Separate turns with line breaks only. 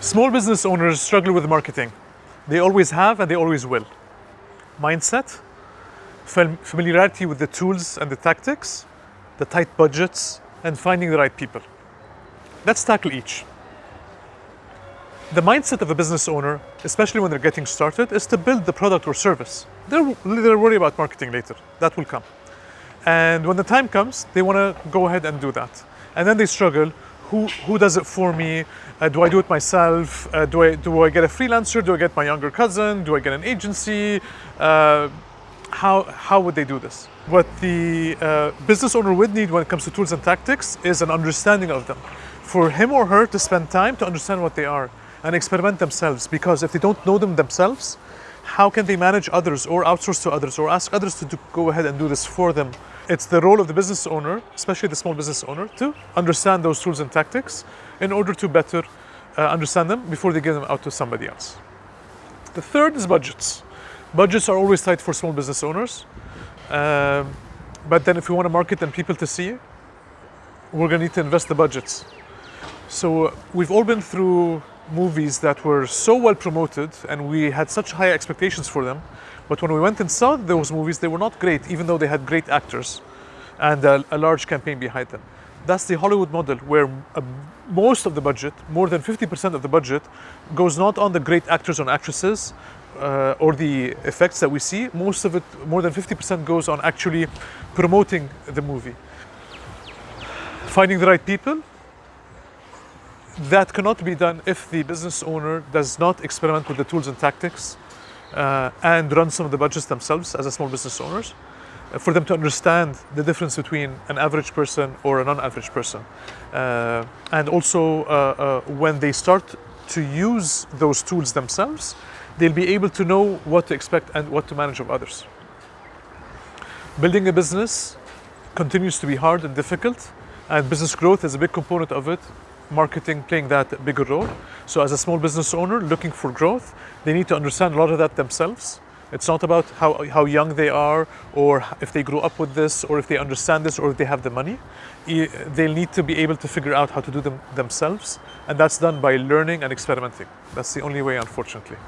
Small business owners struggle with marketing. They always have and they always will. Mindset, familiarity with the tools and the tactics, the tight budgets, and finding the right people. Let's tackle each. The mindset of a business owner, especially when they're getting started, is to build the product or service. They're, they're worried about marketing later. That will come. And when the time comes, they want to go ahead and do that. And then they struggle. Who, who does it for me? Uh, do I do it myself? Uh, do, I, do I get a freelancer? Do I get my younger cousin? Do I get an agency? Uh, how, how would they do this? What the uh, business owner would need when it comes to tools and tactics is an understanding of them. For him or her to spend time to understand what they are and experiment themselves. Because if they don't know them themselves, how can they manage others or outsource to others or ask others to do, go ahead and do this for them? It's the role of the business owner, especially the small business owner, to understand those tools and tactics in order to better uh, understand them before they give them out to somebody else. The third is budgets. Budgets are always tight for small business owners. Um, but then if we want to market and people to see, we're going to need to invest the budgets. So uh, we've all been through movies that were so well promoted and we had such high expectations for them. But when we went and saw those movies, they were not great, even though they had great actors and a, a large campaign behind them. That's the Hollywood model where uh, most of the budget, more than 50% of the budget, goes not on the great actors and actresses uh, or the effects that we see. Most of it, more than 50%, goes on actually promoting the movie. Finding the right people, that cannot be done if the business owner does not experiment with the tools and tactics uh, and run some of the budgets themselves as a small business owners uh, for them to understand the difference between an average person or a non-average person. Uh, and also uh, uh, when they start to use those tools themselves they'll be able to know what to expect and what to manage of others. Building a business continues to be hard and difficult and business growth is a big component of it marketing playing that bigger role. So as a small business owner looking for growth, they need to understand a lot of that themselves. It's not about how, how young they are or if they grew up with this or if they understand this or if they have the money. They'll need to be able to figure out how to do them themselves. And that's done by learning and experimenting. That's the only way, unfortunately.